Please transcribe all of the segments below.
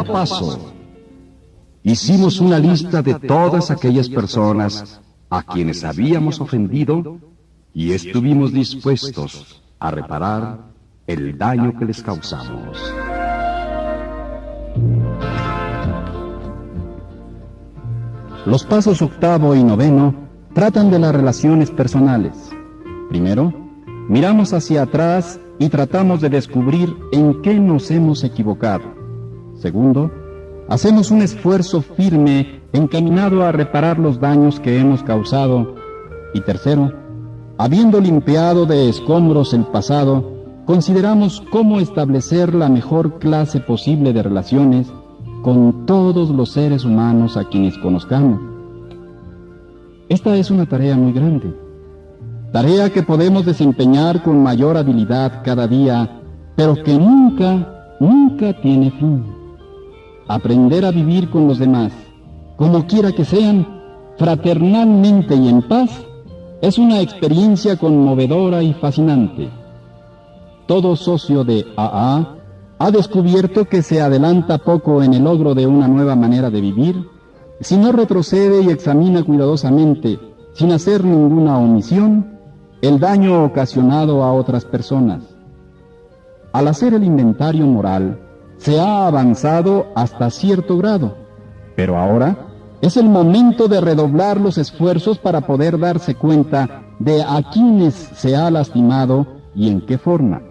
octavo paso. Hicimos una lista de todas aquellas personas a quienes habíamos ofendido y estuvimos dispuestos a reparar el daño que les causamos. Los pasos octavo y noveno tratan de las relaciones personales. Primero, miramos hacia atrás y tratamos de descubrir en qué nos hemos equivocado. Segundo, hacemos un esfuerzo firme encaminado a reparar los daños que hemos causado. Y tercero, habiendo limpiado de escombros el pasado, consideramos cómo establecer la mejor clase posible de relaciones con todos los seres humanos a quienes conozcamos. Esta es una tarea muy grande, tarea que podemos desempeñar con mayor habilidad cada día, pero que nunca, nunca tiene fin. Aprender a vivir con los demás, como quiera que sean, fraternalmente y en paz, es una experiencia conmovedora y fascinante. Todo socio de AA ha descubierto que se adelanta poco en el logro de una nueva manera de vivir si no retrocede y examina cuidadosamente, sin hacer ninguna omisión, el daño ocasionado a otras personas. Al hacer el inventario moral, se ha avanzado hasta cierto grado, pero ahora es el momento de redoblar los esfuerzos para poder darse cuenta de a quienes se ha lastimado y en qué forma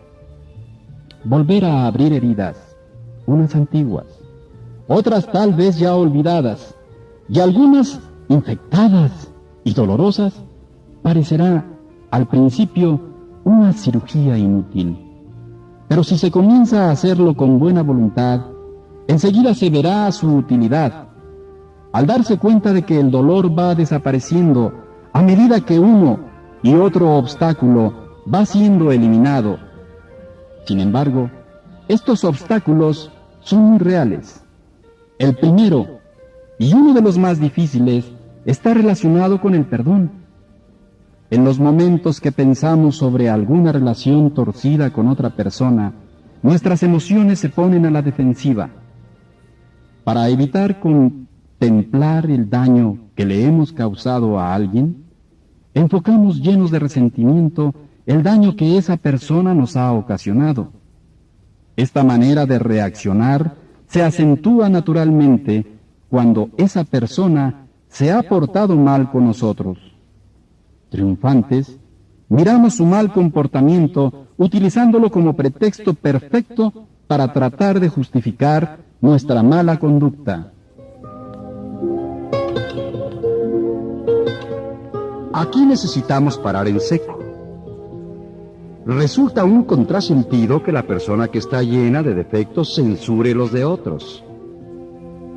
volver a abrir heridas, unas antiguas, otras tal vez ya olvidadas, y algunas infectadas y dolorosas, parecerá al principio una cirugía inútil. Pero si se comienza a hacerlo con buena voluntad, enseguida se verá su utilidad. Al darse cuenta de que el dolor va desapareciendo a medida que uno y otro obstáculo va siendo eliminado, sin embargo, estos obstáculos son muy reales. El primero, y uno de los más difíciles, está relacionado con el perdón. En los momentos que pensamos sobre alguna relación torcida con otra persona, nuestras emociones se ponen a la defensiva. Para evitar contemplar el daño que le hemos causado a alguien, enfocamos llenos de resentimiento el daño que esa persona nos ha ocasionado. Esta manera de reaccionar se acentúa naturalmente cuando esa persona se ha portado mal con nosotros. Triunfantes, miramos su mal comportamiento utilizándolo como pretexto perfecto para tratar de justificar nuestra mala conducta. Aquí necesitamos parar en seco resulta un contrasentido que la persona que está llena de defectos censure los de otros.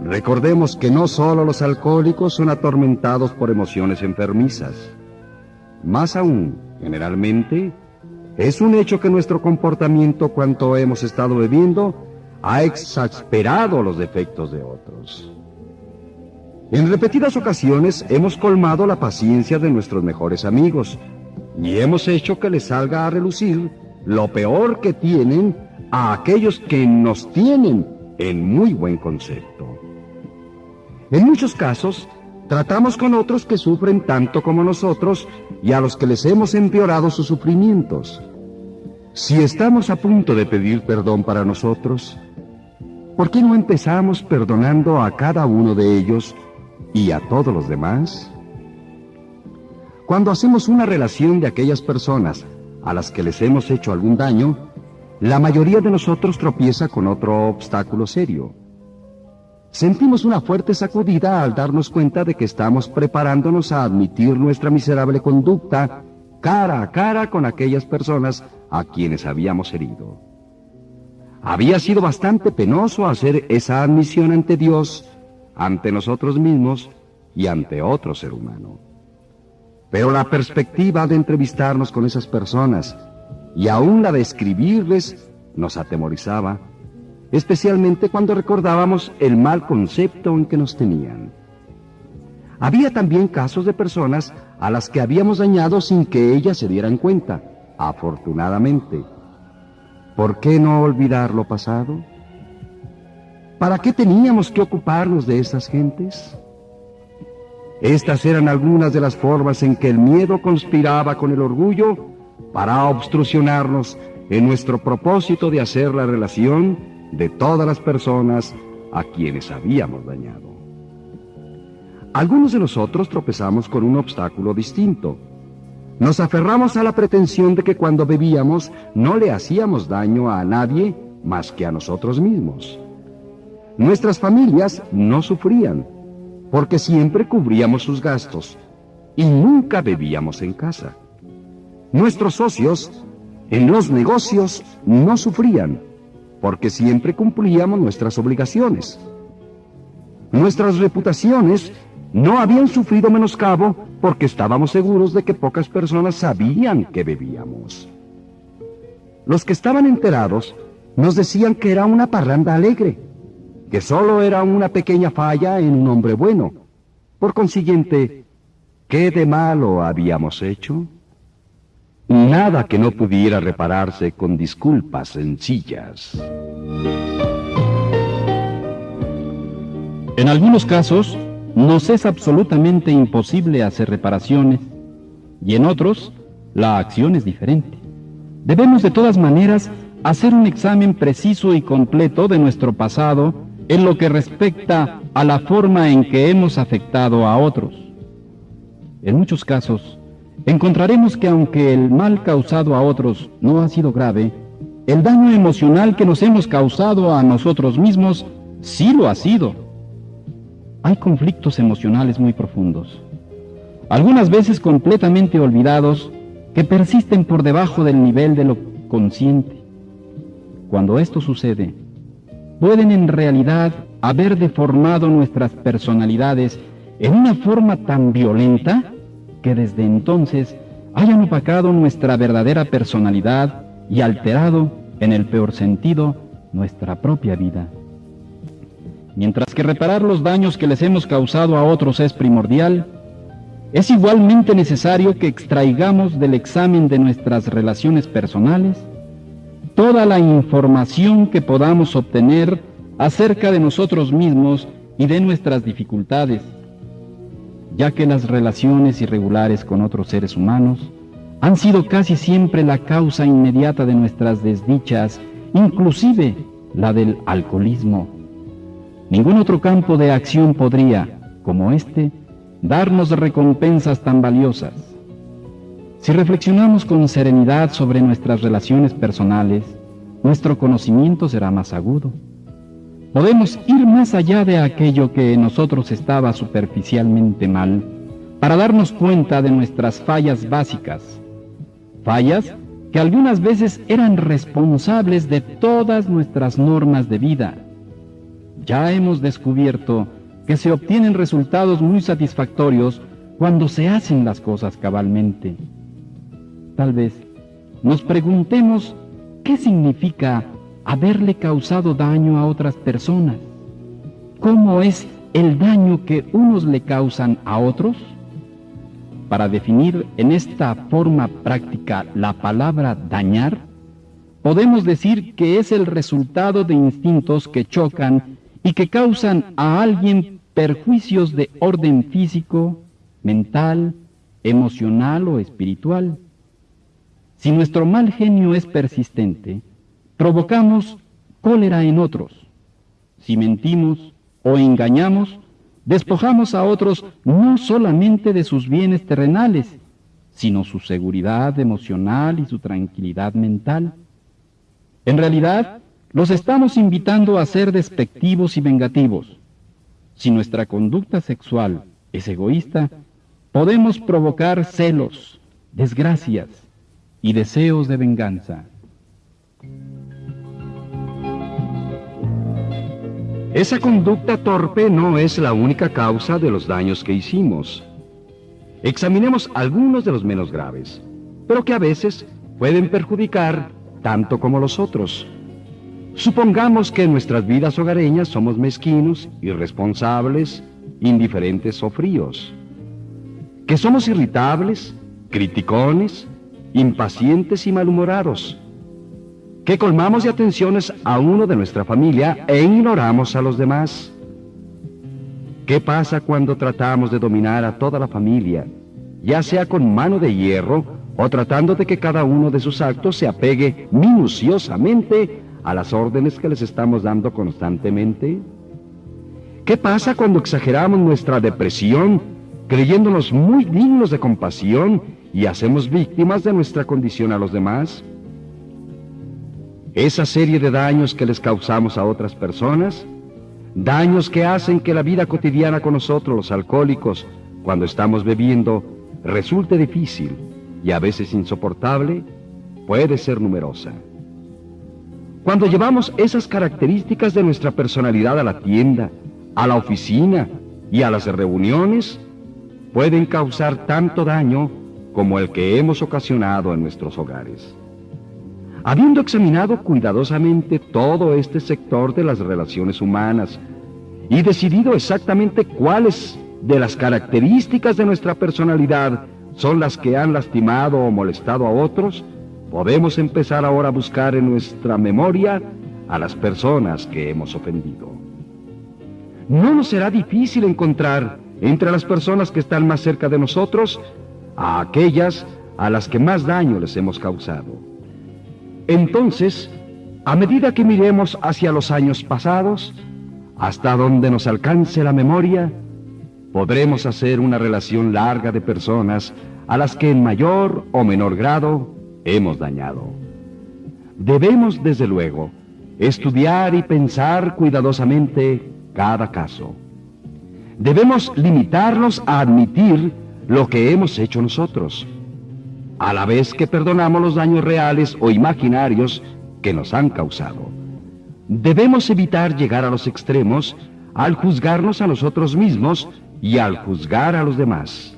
Recordemos que no solo los alcohólicos son atormentados por emociones enfermizas. Más aún, generalmente, es un hecho que nuestro comportamiento cuanto hemos estado bebiendo ha exasperado los defectos de otros. En repetidas ocasiones hemos colmado la paciencia de nuestros mejores amigos, y hemos hecho que les salga a relucir lo peor que tienen a aquellos que nos tienen en muy buen concepto. En muchos casos, tratamos con otros que sufren tanto como nosotros y a los que les hemos empeorado sus sufrimientos. Si estamos a punto de pedir perdón para nosotros, ¿por qué no empezamos perdonando a cada uno de ellos y a todos los demás? Cuando hacemos una relación de aquellas personas a las que les hemos hecho algún daño, la mayoría de nosotros tropieza con otro obstáculo serio. Sentimos una fuerte sacudida al darnos cuenta de que estamos preparándonos a admitir nuestra miserable conducta cara a cara con aquellas personas a quienes habíamos herido. Había sido bastante penoso hacer esa admisión ante Dios, ante nosotros mismos y ante otro ser humano. Pero la perspectiva de entrevistarnos con esas personas y aún la de escribirles nos atemorizaba, especialmente cuando recordábamos el mal concepto en que nos tenían. Había también casos de personas a las que habíamos dañado sin que ellas se dieran cuenta, afortunadamente. ¿Por qué no olvidar lo pasado? ¿Para qué teníamos que ocuparnos de esas gentes? Estas eran algunas de las formas en que el miedo conspiraba con el orgullo para obstrucionarnos en nuestro propósito de hacer la relación de todas las personas a quienes habíamos dañado. Algunos de nosotros tropezamos con un obstáculo distinto. Nos aferramos a la pretensión de que cuando bebíamos no le hacíamos daño a nadie más que a nosotros mismos. Nuestras familias no sufrían, porque siempre cubríamos sus gastos y nunca bebíamos en casa. Nuestros socios en los negocios no sufrían, porque siempre cumplíamos nuestras obligaciones. Nuestras reputaciones no habían sufrido menoscabo porque estábamos seguros de que pocas personas sabían que bebíamos. Los que estaban enterados nos decían que era una parranda alegre, que solo era una pequeña falla en un hombre bueno. Por consiguiente, ¿qué de malo habíamos hecho? Nada que no pudiera repararse con disculpas sencillas. En algunos casos, nos es absolutamente imposible hacer reparaciones y en otros, la acción es diferente. Debemos de todas maneras hacer un examen preciso y completo de nuestro pasado en lo que respecta a la forma en que hemos afectado a otros. En muchos casos, encontraremos que aunque el mal causado a otros no ha sido grave, el daño emocional que nos hemos causado a nosotros mismos sí lo ha sido. Hay conflictos emocionales muy profundos, algunas veces completamente olvidados, que persisten por debajo del nivel de lo consciente. Cuando esto sucede, pueden en realidad haber deformado nuestras personalidades en una forma tan violenta que desde entonces hayan opacado nuestra verdadera personalidad y alterado, en el peor sentido, nuestra propia vida. Mientras que reparar los daños que les hemos causado a otros es primordial, es igualmente necesario que extraigamos del examen de nuestras relaciones personales toda la información que podamos obtener acerca de nosotros mismos y de nuestras dificultades ya que las relaciones irregulares con otros seres humanos han sido casi siempre la causa inmediata de nuestras desdichas, inclusive la del alcoholismo. Ningún otro campo de acción podría, como este, darnos recompensas tan valiosas. Si reflexionamos con serenidad sobre nuestras relaciones personales, nuestro conocimiento será más agudo podemos ir más allá de aquello que en nosotros estaba superficialmente mal para darnos cuenta de nuestras fallas básicas, fallas que algunas veces eran responsables de todas nuestras normas de vida. Ya hemos descubierto que se obtienen resultados muy satisfactorios cuando se hacen las cosas cabalmente. Tal vez nos preguntemos qué significa haberle causado daño a otras personas. ¿Cómo es el daño que unos le causan a otros? Para definir en esta forma práctica la palabra dañar, podemos decir que es el resultado de instintos que chocan y que causan a alguien perjuicios de orden físico, mental, emocional o espiritual. Si nuestro mal genio es persistente, provocamos cólera en otros. Si mentimos o engañamos, despojamos a otros no solamente de sus bienes terrenales, sino su seguridad emocional y su tranquilidad mental. En realidad, los estamos invitando a ser despectivos y vengativos. Si nuestra conducta sexual es egoísta, podemos provocar celos, desgracias y deseos de venganza. Esa conducta torpe no es la única causa de los daños que hicimos. Examinemos algunos de los menos graves, pero que a veces pueden perjudicar tanto como los otros. Supongamos que en nuestras vidas hogareñas somos mezquinos, irresponsables, indiferentes o fríos. Que somos irritables, criticones, impacientes y malhumorados. Que colmamos de atenciones a uno de nuestra familia e ignoramos a los demás. ¿Qué pasa cuando tratamos de dominar a toda la familia, ya sea con mano de hierro o tratando de que cada uno de sus actos se apegue minuciosamente a las órdenes que les estamos dando constantemente? ¿Qué pasa cuando exageramos nuestra depresión, creyéndonos muy dignos de compasión y hacemos víctimas de nuestra condición a los demás? Esa serie de daños que les causamos a otras personas, daños que hacen que la vida cotidiana con nosotros, los alcohólicos, cuando estamos bebiendo, resulte difícil y a veces insoportable, puede ser numerosa. Cuando llevamos esas características de nuestra personalidad a la tienda, a la oficina y a las reuniones, pueden causar tanto daño como el que hemos ocasionado en nuestros hogares. Habiendo examinado cuidadosamente todo este sector de las relaciones humanas y decidido exactamente cuáles de las características de nuestra personalidad son las que han lastimado o molestado a otros, podemos empezar ahora a buscar en nuestra memoria a las personas que hemos ofendido. No nos será difícil encontrar entre las personas que están más cerca de nosotros a aquellas a las que más daño les hemos causado. Entonces, a medida que miremos hacia los años pasados, hasta donde nos alcance la memoria, podremos hacer una relación larga de personas a las que en mayor o menor grado hemos dañado. Debemos, desde luego, estudiar y pensar cuidadosamente cada caso. Debemos limitarnos a admitir lo que hemos hecho nosotros, a la vez que perdonamos los daños reales o imaginarios que nos han causado. Debemos evitar llegar a los extremos al juzgarnos a nosotros mismos y al juzgar a los demás.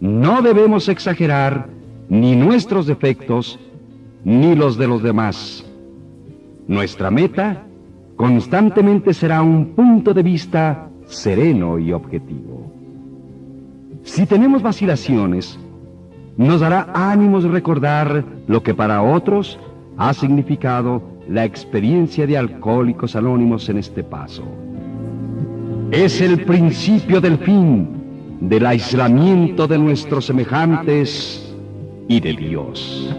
No debemos exagerar ni nuestros defectos ni los de los demás. Nuestra meta constantemente será un punto de vista sereno y objetivo. Si tenemos vacilaciones, nos dará ánimos recordar lo que para otros ha significado la experiencia de alcohólicos anónimos en este paso. Es el principio del fin del aislamiento de nuestros semejantes y de Dios.